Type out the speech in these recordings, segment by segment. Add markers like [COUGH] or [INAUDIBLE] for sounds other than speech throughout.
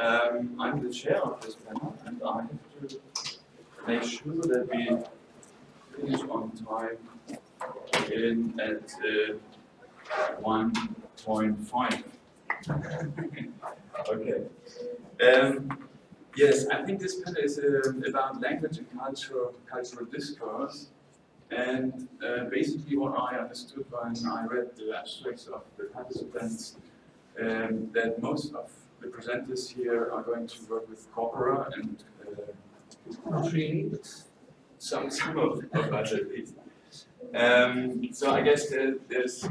Um, I'm the chair of this panel and I have to make sure that we finish on time in at uh, 1.5. [LAUGHS] okay. Um, yes, I think this panel is uh, about language and cultural, cultural discourse. And uh, basically what I understood when I read the abstracts of the participants, um, that most of the presenters here are going to work with corpora and uh, some, some of, us at least. Um, so I guess there, there's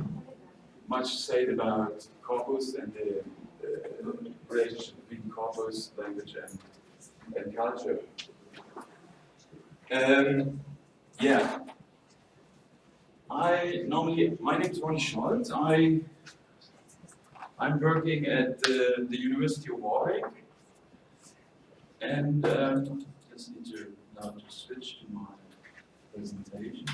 much said about corpus and the, the relationship between corpus, language, and, and culture. Um, yeah. I normally, my name is Ronny Scholz. I, I'm working at uh, the University of Warwick. And um, just need to now to switch to my presentation.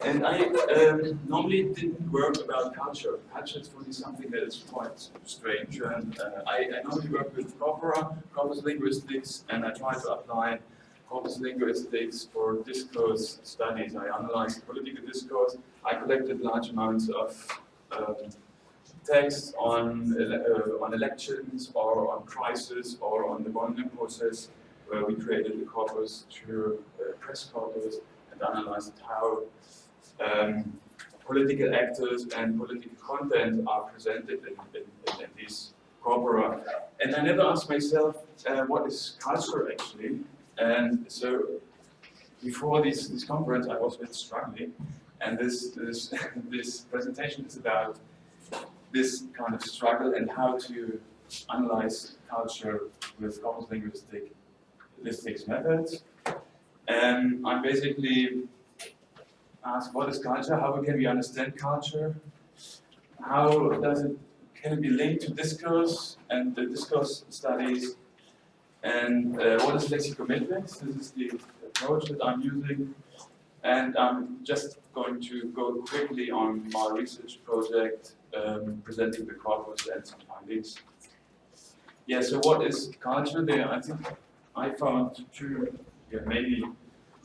And I um, normally didn't work about culture. Culture is really something that is quite strange. And uh, I, I, normally work with corpora, corpus linguistics, and I try to apply linguistics for discourse studies. I analyzed political discourse. I collected large amounts of um, text on, uh, on elections or on crisis or on the Bologna process where we created the corpus to uh, press corpus and analyzed how um, political actors and political content are presented in, in, in these corpora. And I never asked myself, uh, what is culture actually? And so before this, this conference, I was bit struggling. And this, this, [LAUGHS] this presentation is about this kind of struggle and how to analyze culture with corpus linguistic linguistics methods. And I'm basically ask what is culture, how can we understand culture, how does it, can it be linked to discourse and the discourse studies, and uh, what is lexicometrics, this is the approach that I'm using, and I'm just going to go quickly on my research project, um, presenting the corpus and some findings. Yeah, so what is culture there? I think I found two, yeah, maybe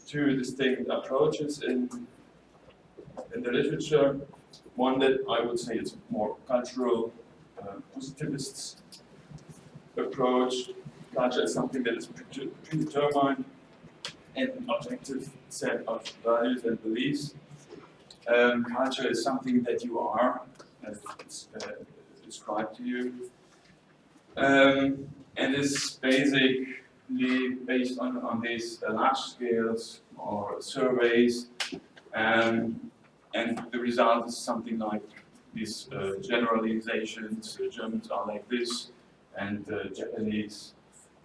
two distinct approaches in in the literature. One that I would say is more cultural uh, positivist approach. Culture is something that is predetermined and an objective set of values and beliefs. Um, culture is something that you are, as uh, described to you, um, and is basically based on, on these uh, large scales or surveys. Um, and the result is something like these uh, generalizations, uh, Germans are like this, and uh, Japanese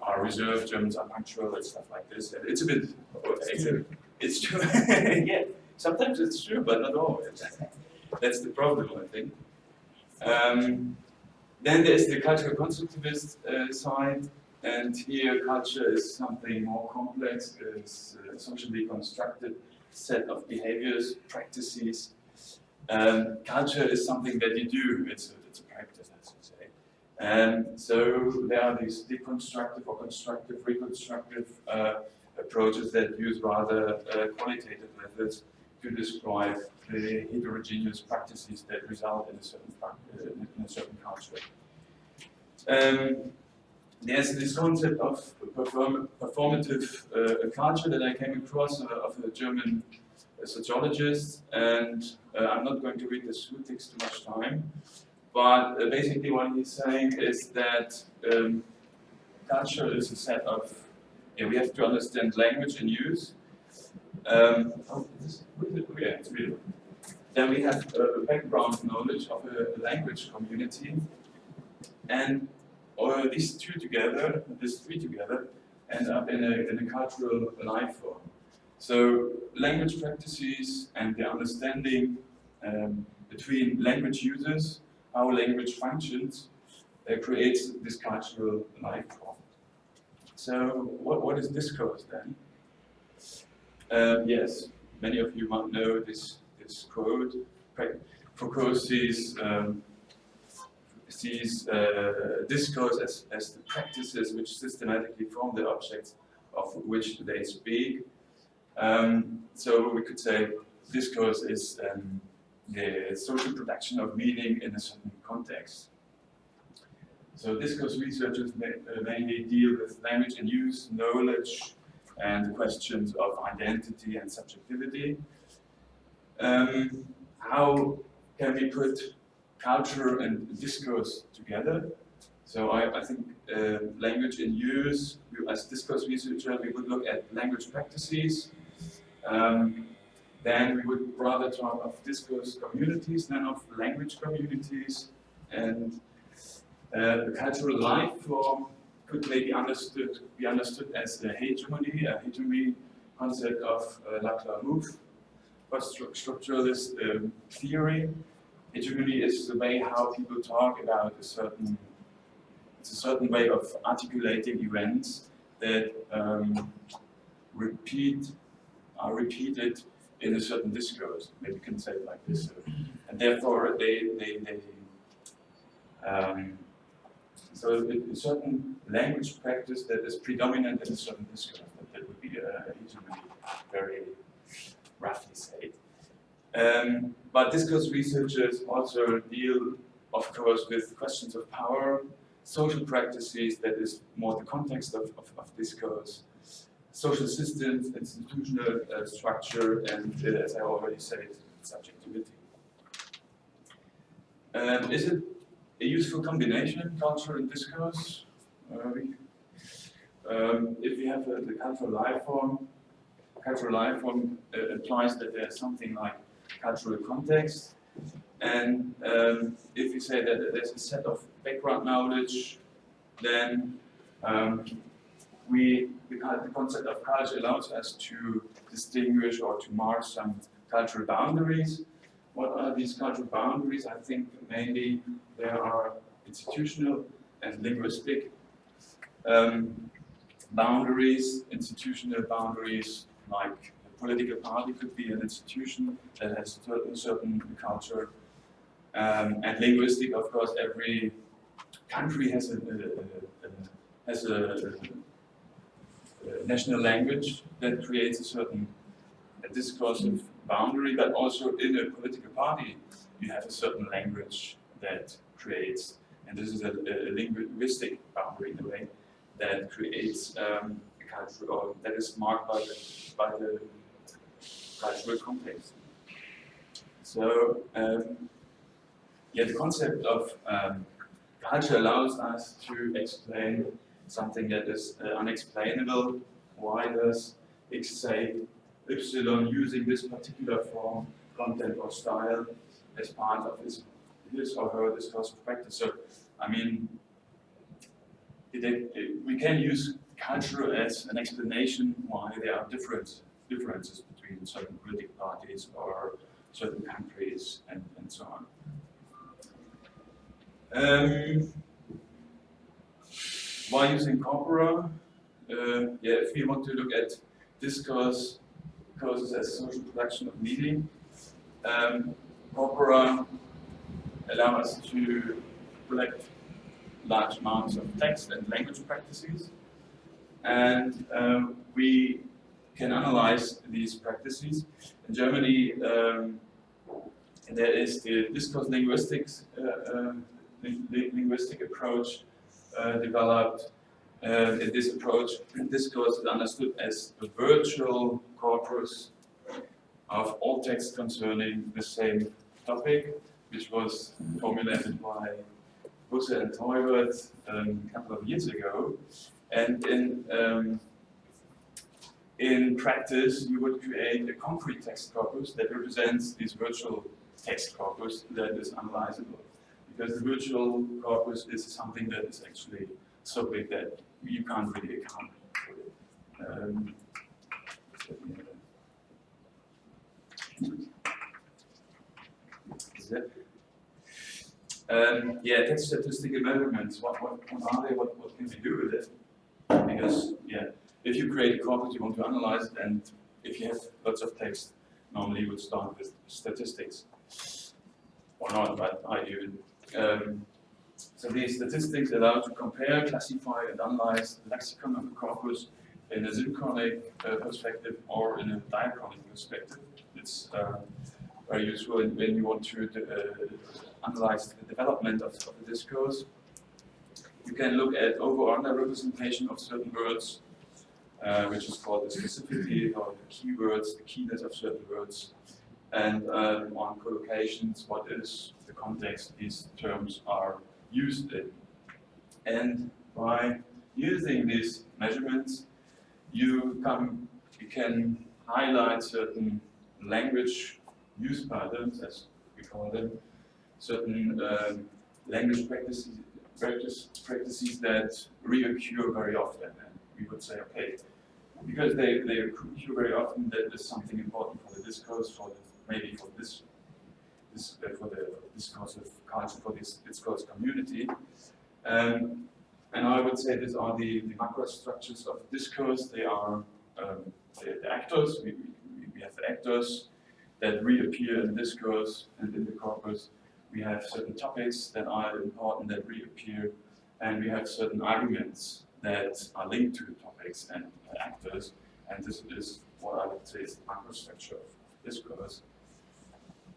are reserved, Germans are punctual, and stuff like this. And it's a bit, it's, a, it's true, [LAUGHS] yeah, sometimes it's true, but not always. That's the problem, I think. Um, then there's the cultural constructivist uh, side, and here culture is something more complex, it's uh, socially constructed set of behaviors, practices. Um, culture is something that you do, it's a, it's a practice, as you say. And so there are these deconstructive or constructive, reconstructive uh, approaches that use rather uh, qualitative methods to describe the heterogeneous practices that result in a certain, uh, in a certain culture. Um, there's this concept of perform performative uh, culture that I came across uh, of a German uh, sociologist, and uh, I'm not going to read this it takes too much time. But uh, basically what he's saying is that um, culture is a set of, yeah, we have to understand language and use. Um, oh, this, yeah, it's real. Then we have a background knowledge of a language community, and or these two together, these three together, end up in a, in a cultural life form. So language practices and the understanding um, between language users, how language functions, uh, creates this cultural life form. So what, what is discourse then? Um, yes, many of you might know this, this quote. Foucault sees um, sees uh, discourse as, as the practices which systematically form the objects of which they speak. Um, so we could say discourse is um, the social production of meaning in a certain context. So discourse researchers uh, mainly deal with language and use, knowledge, and questions of identity and subjectivity. Um, how can we put culture and discourse together? So I, I think uh, language in use, as discourse researcher, we would look at language practices. Um, then we would rather talk of discourse communities than of language communities. And uh, the cultural life form could maybe understood, be understood as a hegemony, a hegemony concept of uh, Laclau Mouffe, post-structuralist um, theory. Hegemony is the way how people talk about a certain, it's a certain way of articulating events that um, repeat, are repeated in a certain discourse. Maybe you can say it like this. And therefore, they, they, they um, so a certain language practice that is predominant in a certain discourse, that, that would be a hegemony, very roughly said. Um, but discourse researchers also deal, of course, with questions of power, social practices, that is more the context of, of, of discourse, social systems, institutional uh, structure, and uh, as I already said, subjectivity. Um, is it a useful combination, culture and discourse? Uh, um, if we have a, the cultural life form, cultural life form uh, implies that there's something like cultural context. And um, if we say that there's a set of background knowledge, then um, we, the, the concept of culture allows us to distinguish or to mark some cultural boundaries. What are these cultural boundaries? I think mainly there are institutional and linguistic um, boundaries, institutional boundaries, like a political party could be an institution that has a certain culture. Um, and linguistic, of course, every country has a, a, a, has a, national language that creates a certain discursive boundary, but also in a political party, you have a certain language that creates, and this is a, a linguistic boundary in a way, that creates um, a culture, or that is marked by the, by the cultural context. So, um, yeah, the concept of um, culture allows us to explain something that is uh, unexplainable. Why does X say Epsilon using this particular form, content or style as part of his, his or her discursive practice? So, I mean, it, it, we can use culture as an explanation why there are different differences between certain political parties or certain countries and, and so on. Um, why using corpora? Uh, yeah, if we want to look at discourse causes as social production of meaning, um, corpora allow us to collect large amounts of text and language practices, and um, we can analyze these practices. In Germany, um, there is the discourse linguistics, uh, uh, linguistic approach developed. Uh, in this approach, discourse is understood as a virtual corpus of all texts concerning the same topic, which was formulated by Busse and Teubert um, a couple of years ago. And in um, in practice, you would create a concrete text corpus that represents this virtual text corpus that is analyzable because the virtual corpus is something that is actually so big that you can't really account for it. Um? Um, yeah, text statistical measurements. What, what, what are they? What, what can we do with it? Because, yeah, if you create a corpus, you want to analyze it, and if you have lots of text, normally you would start with statistics. Or not, but I do um, so these statistics allow to compare, classify, and analyze the lexicon of a corpus in a synchronic uh, perspective or in a diachronic perspective. It's uh, very useful when you want to uh, analyze the development of, of the discourse. You can look at over under representation of certain words, uh, which is called the specificity or the keywords, the keyness of certain words, and um, on collocations, what is the context these terms are used in. And by using these measurements, you come, you can highlight certain language use patterns, as we call them, certain um, language practices, practice, practices that reoccur very often. And we would say, okay, because they, they occur very often, that is something important for the discourse, for the, maybe for this, this uh, for the discourse of culture, for this discourse community. Um, and I would say these are the, the macro structures of discourse. They are um, the, the, actors. We, we, we have the actors that reappear in discourse and in the corpus. We have certain topics that are important that reappear. And we have certain arguments that are linked to the topics and actors. And this is what I would say is the macro structure of discourse.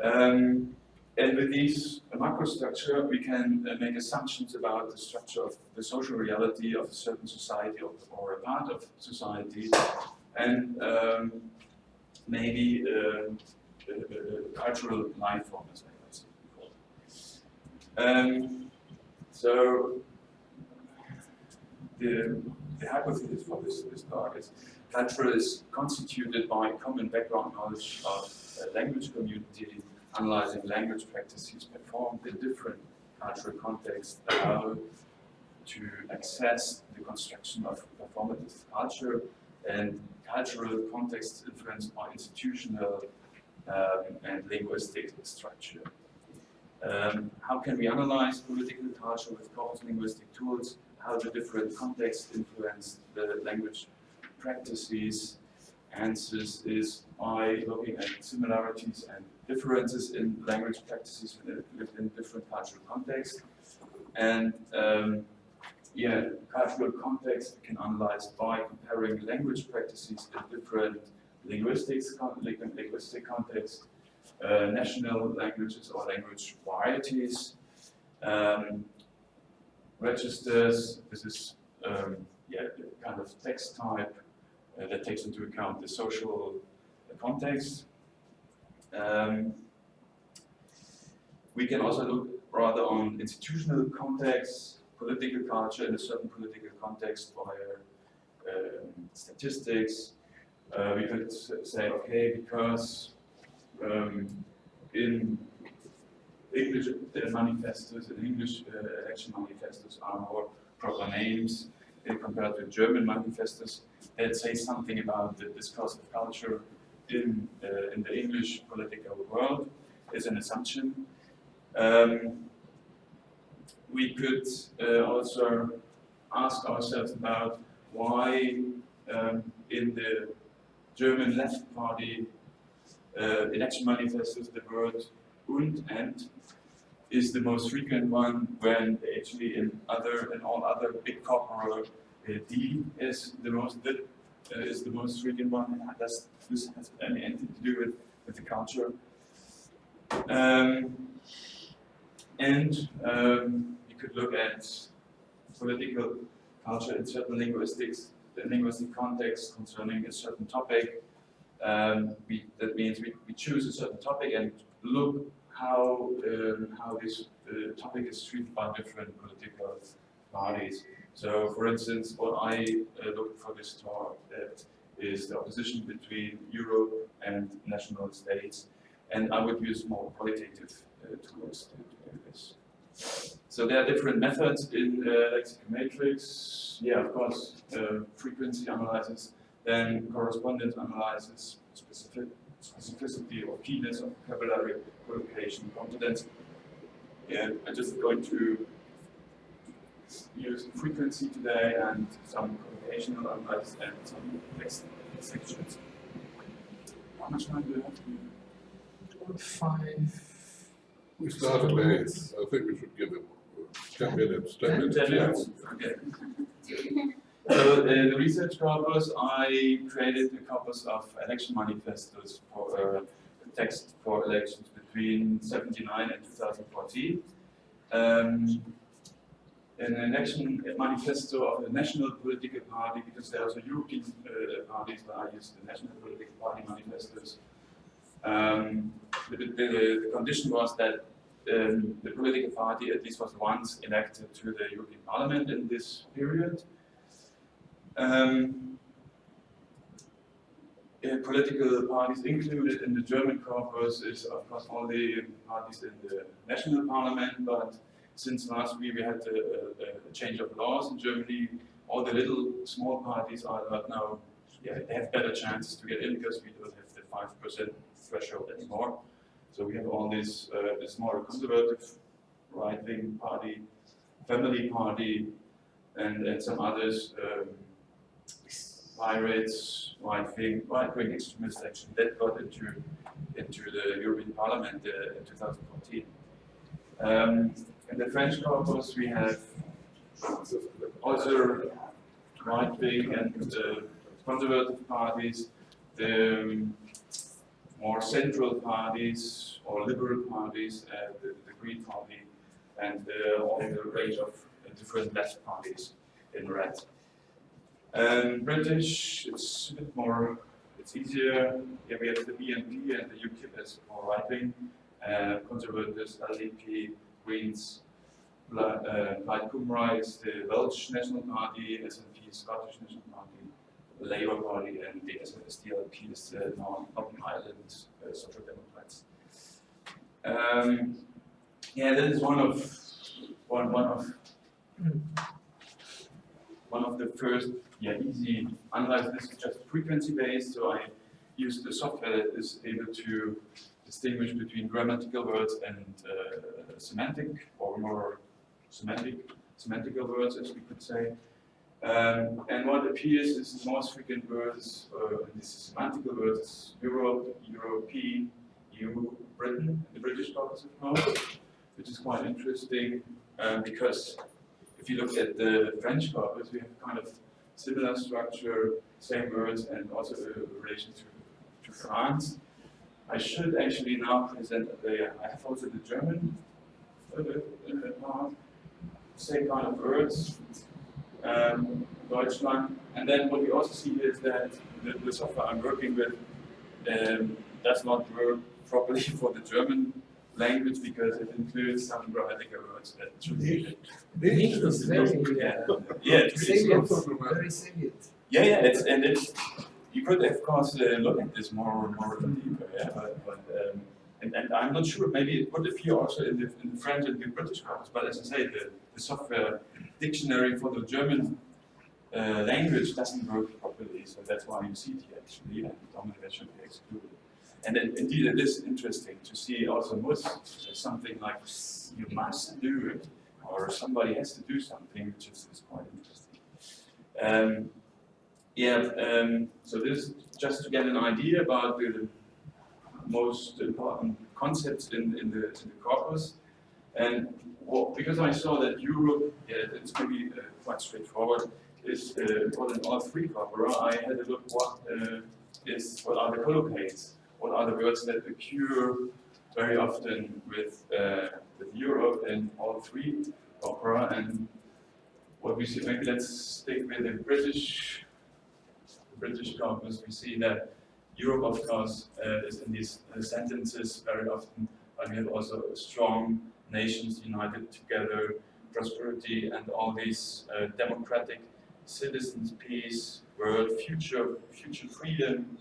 Um, and with these macro macrostructure, we can uh, make assumptions about the structure of the social reality of a certain society or, or a part of society, and um, maybe uh, a, cultural life form, as I. Um, so the, the hypothesis for this, this talk is culture is constituted by common background knowledge of a language community analyzing language practices performed in different cultural contexts allow to access the construction of performative culture and cultural contexts influenced by institutional um, and linguistic structure. Um, how can we analyze political culture with corpus linguistic tools? How do different contexts influence the language practices? Answers is by looking at similarities and differences in language practices within different cultural contexts. And um, yeah, cultural context can analyze by comparing language practices in different linguistics, linguistic contexts, uh, national languages or language varieties, um, registers, this is um, yeah, kind of text type uh, that takes into account the social context, um, we can also look rather on institutional context, political culture in a certain political context via um, statistics. Uh, we could say, okay, because um, in English uh, manifestos, in English uh, election manifestos are more proper names compared to German manifestos that say something about the discourse of culture in, uh, in the English political world is an assumption. Um, we could uh, also ask ourselves about why um, in the German left party uh, election manifestos the word und and is the most frequent one when actually in other in all other big corporate D is the most uh, is the most frequent one. Does this has anything to do with, with the culture? Um, and um, you could look at political culture in certain linguistics, the linguistic context concerning a certain topic. Um, we, that means we, we choose a certain topic and look how um, how this uh, topic is treated by different political parties. So, for instance, what I uh, look for this talk is the opposition between Europe and national states, and I would use more qualitative uh, tools to, do this. So there are different methods in uh, lexicometrics. Yeah, of course, uh, frequency analysis, then correspondence analysis, specific specificity or keyness of vocabulary, collocation, competence. And I'm just going to use frequency today and some computational analysis and some text sections. How much time do you have? Five. We started late. I think we should give him. Ten minutes, ten minutes, Ten minutes, okay. So uh, the research corpus, I created a corpus of election manifestos for uh, text for elections between 79 and 2014. Um, an election manifesto of a national political party, because there are also European uh, parties, but I used the national political party manifestos. Um, the, the, the condition was that um, the political party at least was once elected to the European Parliament in this period. Um, uh, political parties included in the German corpus is of course only parties in the national parliament, but since last week we had a, a, change of laws in Germany, all the little small parties are now, yeah, they have better chances to get in because we don't have the five percent threshold anymore. So we have all this, uh, the smaller conservative right-wing party, family party, and, and some others, um, pirates, right-wing, right-wing extremists actually, that got into, into the European Parliament uh, in 2014. Um, in the French corpus, we have other right-wing and uh, conservative parties, the um, more central parties or liberal parties, uh, the, the Green Party, and uh, all the range of different left parties in red. Um, British, it's a bit more, it's easier. Yeah, we have the BNP and the UKIP as more right-wing. Uh, conservatives, LDP, Greens, Plaid Cymru is the Welsh National Party, SNP Scottish National Party, Labour Party, and the SDLP is the North- Northern Ireland uh, Social Democrats. Um, yeah, that is one of one one of one of the first yeah easy. Unlike this is just frequency based, so I use the software that is able to distinguish between grammatical words and uh, semantic or more semantic semantical words, as we could say. Um, and what appears is the most frequent words, uh, and this is semantical words, Europe, European, EU, Britain, the British of knowledge, which is quite interesting um, because if you look at the French corpus, we have kind of similar structure, same words, and also a relation to, to France. I should actually now present the, I have also the German uh, uh, part, same kind of words, um, Deutschland. And then what we also see is that the, the software I'm working with um, does not work properly [LAUGHS] for the German language because it includes some grammatical words that should be. English is very, Yeah, uh, yeah, it's, not problematic. very salient. yeah, yeah, it's, and it's, you could of course uh, look at this more, more deeper, yeah, but, but um, and, and I'm not sure, maybe it would appear also in the, in the French and the British corpus, but as I say, the, the software dictionary for the German uh, language doesn't work properly, so that's why you see it here actually, and dominant should be excluded. And then indeed it is interesting to see also muss as something like you must do it, or somebody has to do something, which is, is quite interesting. Um, yeah, um, so this is just to get an idea about the most important concepts in, in, the, in the corpus. And because I saw that Europe, yeah, it's maybe uh, quite straightforward, is uh, in all three corpora, I had a look what uh, is what are the collocates, what are the words that occur very often with uh, with Europe in all three corpora, and what we see. Maybe let's stick with the British British corpus. We see that Europe, of course, uh, is in these uh, sentences very often, but we have also strong nations united together, prosperity, and all these uh, democratic citizens, peace, world, future, future freedom,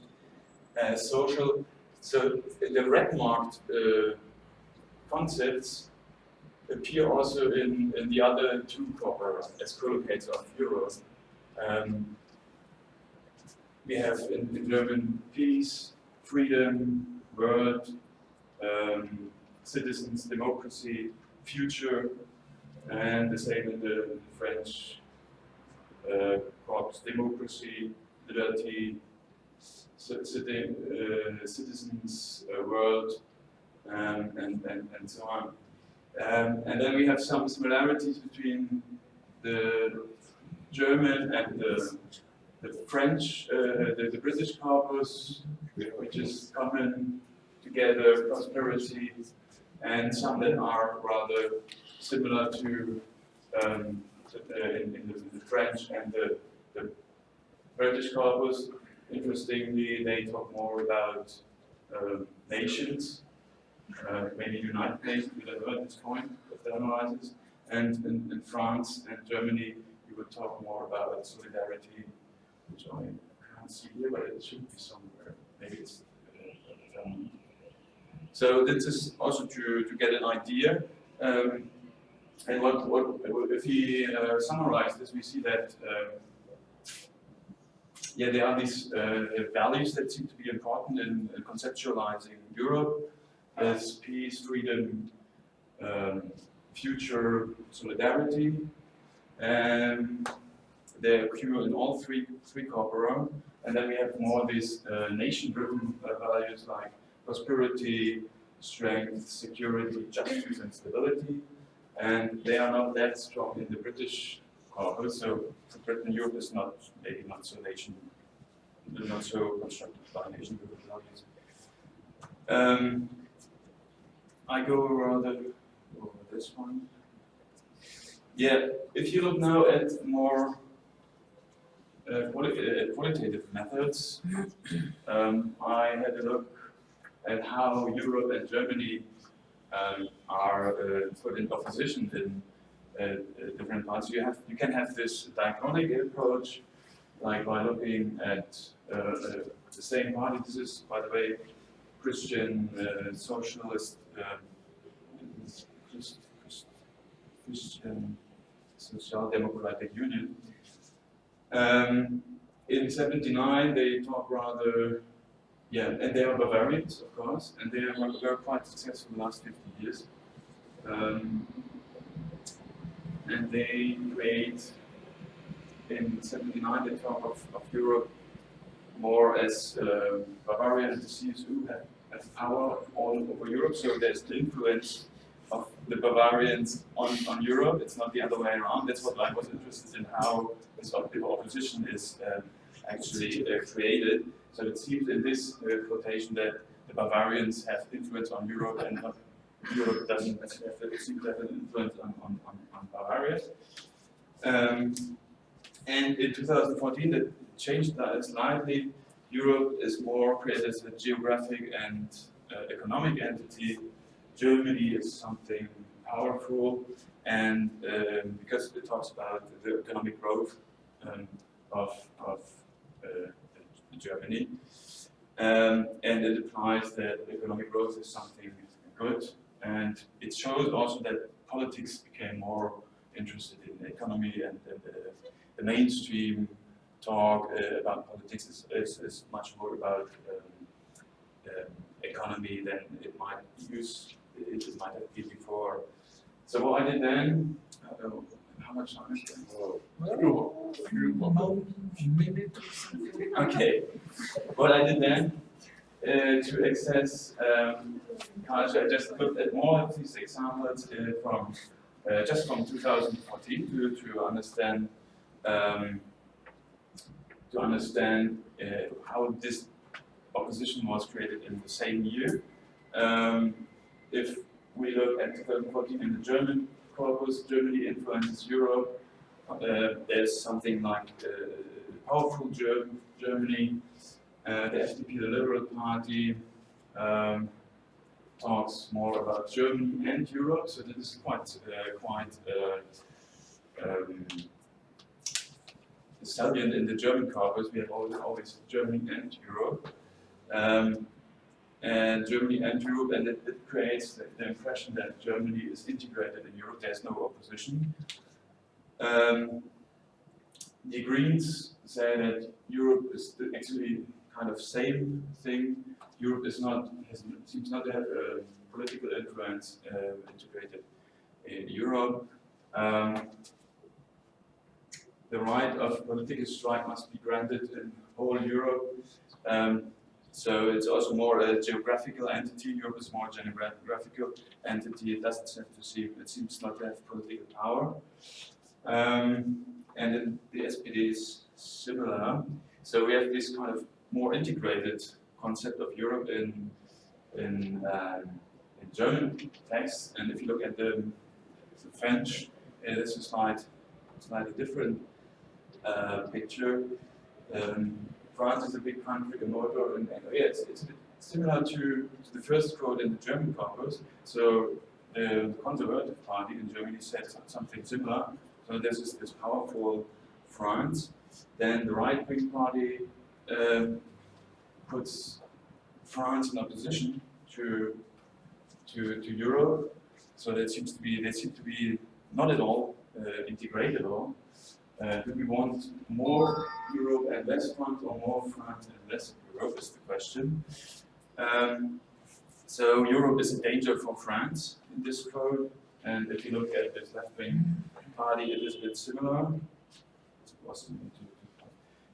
uh, social. So the red marked uh, concepts appear also in, in the other two corpora as collocates of Europe. Um, we have in, in German peace, freedom, world, um, citizens, democracy, future, and the same in the French uh, democracy, liberty, uh, citizens, uh, world, um, and, and, and so on. Um, and then we have some similarities between the German and the, the French, uh, the, the British corpus, which is common together, prosperity, and some that are rather similar to um, uh, in, in, the, French and the, the British corpus. Interestingly, they talk more about uh, nations, uh, maybe United Nations, we don't know at this point, if they analyze And in, in, France and Germany, you would talk more about solidarity, which I can't see here, but it should be somewhere. Maybe it's uh, um, so this is also to, to get an idea. Um, and what, what if we uh, summarize this, we see that um, yeah, there are these uh, values that seem to be important in conceptualizing Europe as peace, freedom, um, future, solidarity, and they occur in all three three corpora. And then we have more these uh, nation-driven uh, values like prosperity, strength, security, justice, and stability. And they are not that strong in the British corpus, so Britain, Europe is not maybe not so nation, not so constructed by nation-driven values. Um, I go rather over this one. Yeah, if you look now at more uh, quali uh, qualitative methods, um, I had a look at how Europe and Germany um, are uh, put in opposition in uh, uh, different parts. You have you can have this diachronic approach, like by looking at uh, the same party. This is, by the way, Christian socialist Christian Social Democratic Union. Um, in 79, they talk rather yeah, and they are Bavarians, of course, and they very quite successful in the last 50 years. Um, and they create, in 79, they talk of, of Europe more as uh, Bavaria and the CSU have, have power all over Europe, so there's the influence the Bavarians on, on Europe, it's not the other way around. That's what I was interested in, how this opposition is uh, actually uh, created. So it seems in this uh, quotation that the Bavarians have influence on Europe and not, Europe doesn't have, seem to have an influence on, on, on, on Bavaria. Um, and in 2014, it changed that slightly. Europe is more created as a geographic and uh, economic entity. Germany is something powerful, and um, because it talks about the economic growth um, of, of uh, Germany. Um, and it implies that economic growth is something good. And it shows also that politics became more interested in the economy and, and the, the, mainstream talk uh, about politics is, is, is, much more about um, economy than it might use it, it might have been before. So what I did then, uh, how much time is [LAUGHS] Okay. What I did then uh, to access um, culture, I just looked at more of these examples uh, from uh, just from 2014 to to understand um, to understand uh, how this opposition was created in the same year. Um, if we look at 2014 in the German corpus, Germany influences Europe. Uh, there's something like uh, powerful Germ Germany, uh, the FDP, the Liberal Party, um, talks more about Germany and Europe, so this is quite, uh, quite uh, um, salient in the German corpus. We have always, always Germany and Europe. Um, and Germany and Europe, and it, it creates the, the, impression that Germany is integrated in Europe, there's no opposition. Um, the Greens say that Europe is actually kind of same thing. Europe is not, has, seems not to have a political influence uh, integrated in Europe. Um, the right of political strike must be granted in whole Europe. Um, So it's also more a geographical entity. Europe is more geographical entity. It doesn't seem to see. It seems not to have political power. Um, and then the SPD is similar. So we have this kind of more integrated concept of Europe in in, um, in German text. And if you look at the, the French, it is a slight, slightly different uh, picture. Um, France is a big country, the motor, and, and yeah, it's, it's similar to, to the first quote in the German corpus. So the Conservative Party in Germany said something similar. So this is this powerful France. Then the right-wing party um, puts France in opposition to to to Europe. So that seems to be they seem to be not at all uh, integrated at all. Uh, do we want more Europe and less France, or more France and less Europe? Is the question. Um, so Europe is a danger for France in this code, and if you look at this left-wing party, it is a bit similar.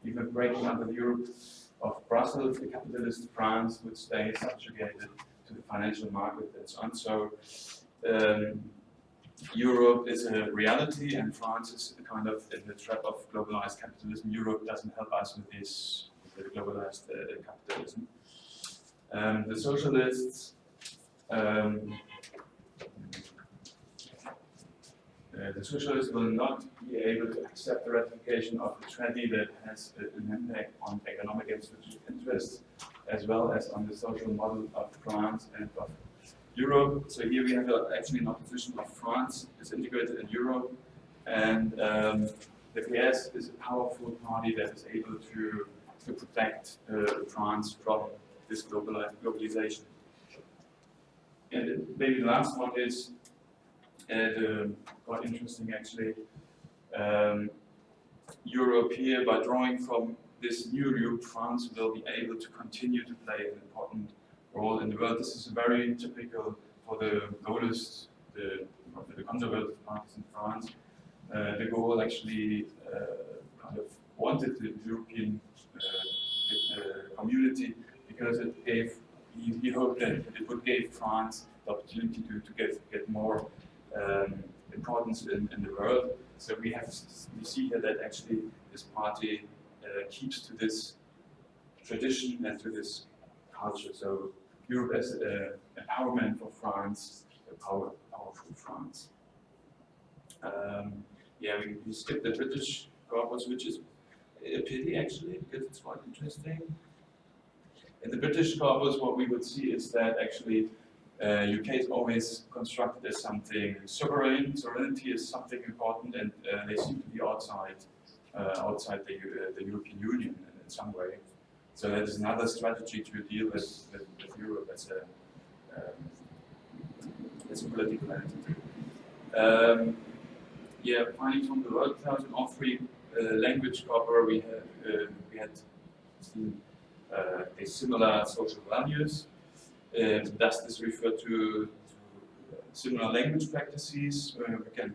Even breaking up the Europe of Brussels, the capitalist France would stay subjugated to the financial market and so on. So um, Europe is a reality and France is kind of in the trap of globalized capitalism. Europe doesn't help us with this with globalized uh, capitalism. Um, the socialists um, uh, the socialists will not be able to accept the ratification of the treaty that has an impact on economic and strategic interests, as well as on the social model of France and of Europe. So here we have a, actually an opposition of France is integrated in Europe, and um, the PS is a powerful party that is able to to protect uh, France from this globalization. And maybe the last one is and quite interesting actually. Um, Europe here, by drawing from this new Europe, France will be able to continue to play an important role in the world. This is very typical for the Gaullists, the, the conservative parties in France. Uh, de Gaulle actually uh, kind of wanted the European uh, uh community because it gave, he, he, hoped that it would give France the opportunity to, to get, get more um, importance in, in the world. So we have we see here that actually this party uh, keeps to this tradition and to this culture. So Europe as an empowerment for France, a power, powerful France. Um, yeah, we, we skipped the British corpus, which is a pity actually, because it's quite interesting. In the British corpus, what we would see is that actually uh, UK is always constructed as something sovereign. Sovereignty is something important, and uh, they seem to be outside uh, outside the, uh, the European Union in, some way. So that is another strategy to deal with, with, with Europe as a um, as a political entity. Um, yeah, findings from the word cloud all three uh, language cover we had uh, we had seen a similar social values uh, does this refer to, to similar language practices? Uh, we can,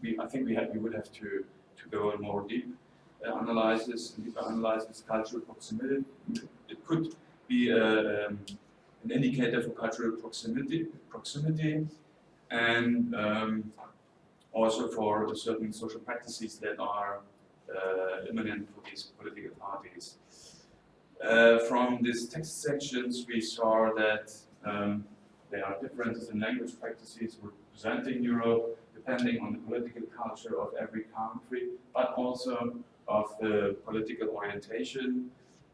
we, I think we have, we would have to to go more deep uh, analysis, deeper analysis, cultural proximity. It could be um, an indicator for cultural proximity, proximity, and um, also for certain social practices that are uh, imminent for these political parties. Uh, from these text sections, we saw that um, there are differences in language practices representing Europe, depending on the political culture of every country, but also of the political orientation.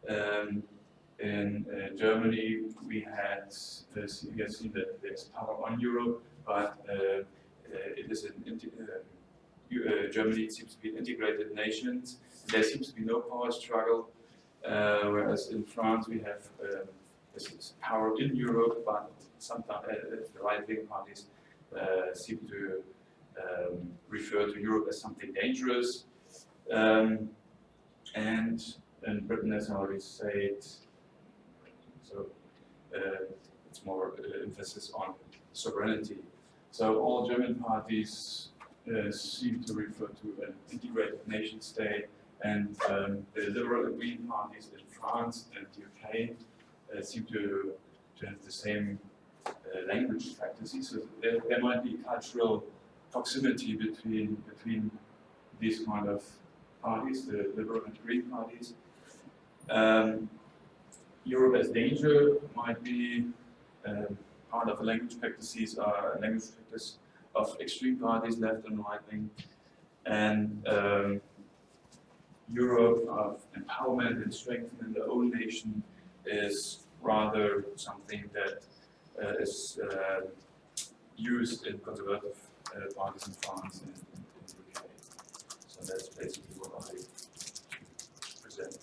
Um, in uh, Germany, we had this, you have seen that there's power on Europe, but uh, uh it is an uh, uh, Germany seems to be an integrated nation. There seems to be no power struggle uh, whereas in France we have this power in Europe, but sometimes uh, the right-wing parties uh, seem to um, refer to Europe as something dangerous. Um, and in Britain, as I already said, so uh, it's more uh, emphasis on sovereignty. So all German parties uh, seem to refer to an integrated nation state and um, the liberal and green parties in France and the UK uh, seem to, to have the same uh, language practices. So there, there might be cultural proximity between, between these kind of parties, the liberal and green parties. Um, Europe as danger might be um, part of the language practices are language practice of extreme parties, left and right wing, and um, Europe of empowerment and strengthening the own nation is rather something that uh, is uh, used in conservative uh, parties in France and in, in the UK. So that's basically what I present.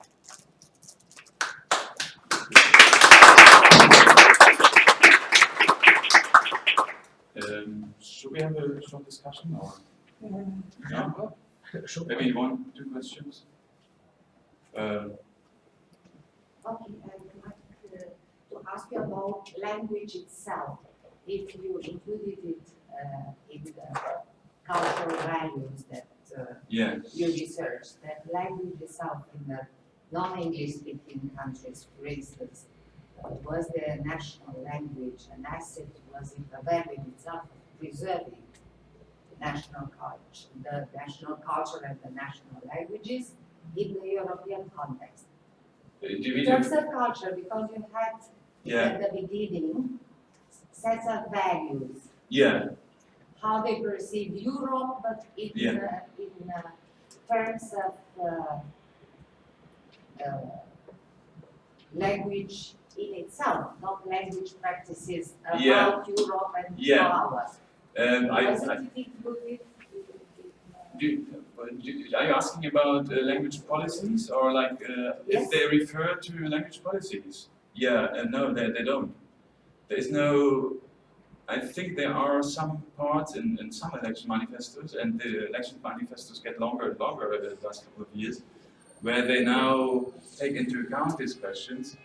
Um, should we have a short discussion or? No? Sure. Maybe one, two questions? Um, Okay, I would like uh, to ask you about language itself. If you included it uh, in the cultural values that uh, yeah, you researched, that language itself in the non-English speaking countries, for instance, uh, was the national language an asset, was it a value in itself of preserving the national culture, the national culture and the national languages in the European context? Do you mean, In terms of culture, because you had yeah, at the beginning sets of values, yeah, how they perceive Europe, but in Yeah. uh, in uh, terms of uh, uh, language in itself, not language practices Yeah. about Europe and Yeah. power. um, I, I, it included in, in, uh, do, do- are you asking about uh, language policies or like, uh, if they refer to language policies? Yeah, and no, they, they don't. There is no, I think there are some parts in, in some election manifestos, and the election manifestos get longer and longer over the last couple of years, where they now take into account these questions.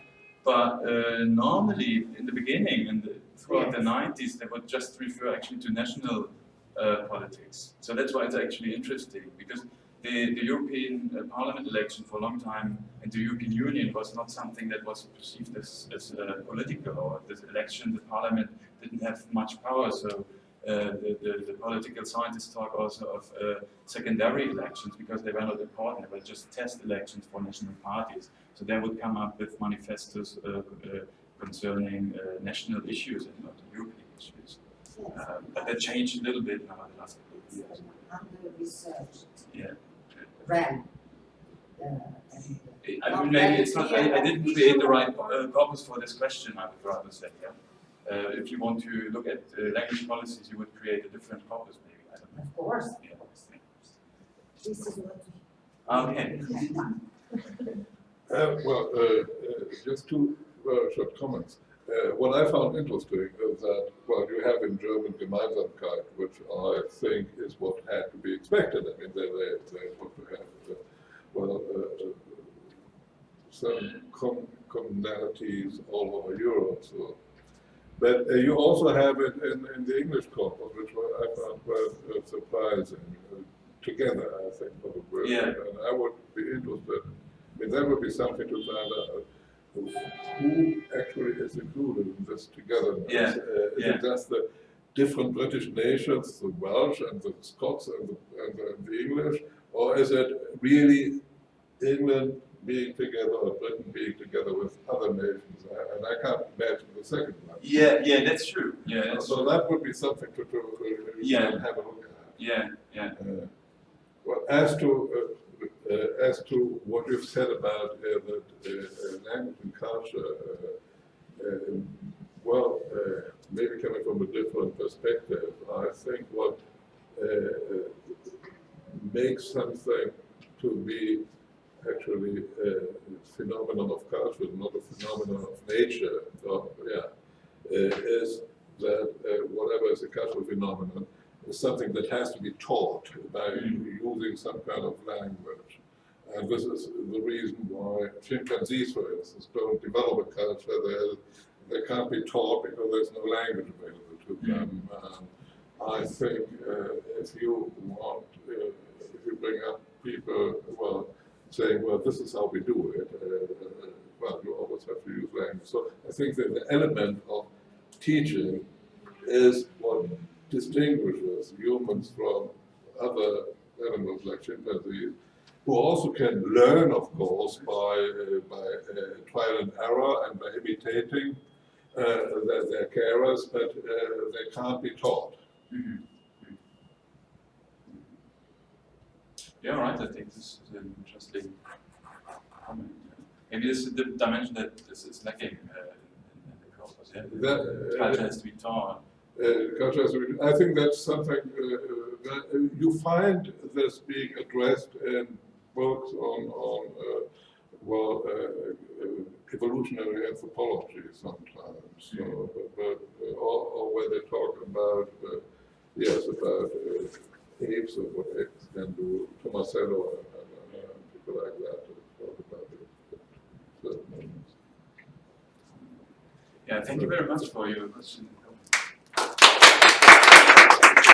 But uh, normally, in the beginning and throughout the 90s, they would just refer actually to national uh, politics. So that's why it's actually interesting, because the, the European uh, Parliament election for a long time and the European Union was not something that was perceived as, as uh, political, or this election, the Parliament didn't have much power, so uh, the, the, the political scientists talk also of uh, secondary elections because they were not important, they were just test elections for national parties. So they would come up with manifestos uh, uh, concerning uh, national issues and not European issues. yes, Uh, but that changed a little bit now in the last couple of years. under research Yeah. Realm. Uh, and, I mean, maybe it's not, I, I didn't create the right uh, purpose for this question, I would rather say, yeah. Uh, if you want to look at uh, language policies, you would create a different corpus, maybe, I don't know. Of course, Yeah. this is what. Okay, [LAUGHS] Uh, Well, uh, uh, just two very short comments. Uh, What I found interesting is that, well, you have in German Gemeinsamkeit, which I think is what had to be expected. I mean, they, they, they want to have, uh, well, uh, uh, some com- commonalities all over Europe, so. But uh, you also have it in, in the English corpus, which I found quite uh, surprising, together, I think, probably. Yeah. And I would be interested I mean, that would be something to find out who actually is included in this togetherness. Yeah, Uh, Is yeah. it just the different British nations, the Welsh and the Scots and the, and the, the English? Or is it really England being together or Britain being together with other nations? And I can't imagine the second one. yeah, yeah, that's true, yeah, that's So true, that would be something to, to uh, Yeah. have a look at. yeah, yeah, Uh, Well, as to, uh, uh, as to what you've said about uh, the uh, uh, language and culture, uh, uh, well, uh, maybe coming from a different perspective, I think what makes something to be actually a phenomenon of culture, not a phenomenon of nature, yeah, is that whatever is a cultural phenomenon is something that has to be taught by using some kind of language. And this is the reason why chimpanzees, for instance, don't develop a culture. They, they can't be taught because there's no language available to them. Um, I think uh, if you want, uh, if you bring up people, well, saying, well, this is how we do it, uh, uh, well, you always have to use language. So I think that the element of teaching is what distinguishes humans from other animals like chimpanzees, who also can learn, of course, by, uh, by uh, trial and error and by imitating uh, their, their carers, but uh, they can't be taught. Mhm. Yeah, right, I think this is an interesting comment. Maybe this is the dimension that this is lacking uh, in, in the corpus, yeah? That, uh, Culture has to be taught. Uh, culture as a- I think that's something uh, uh, that you find this being addressed in books on, on well, evolutionary anthropology sometimes. So, but, but, uh, or, or when they talk about, yes, about apes and what apes can do, Tomasello and, and, people like that talk about it. Yeah, thank you very much for your question.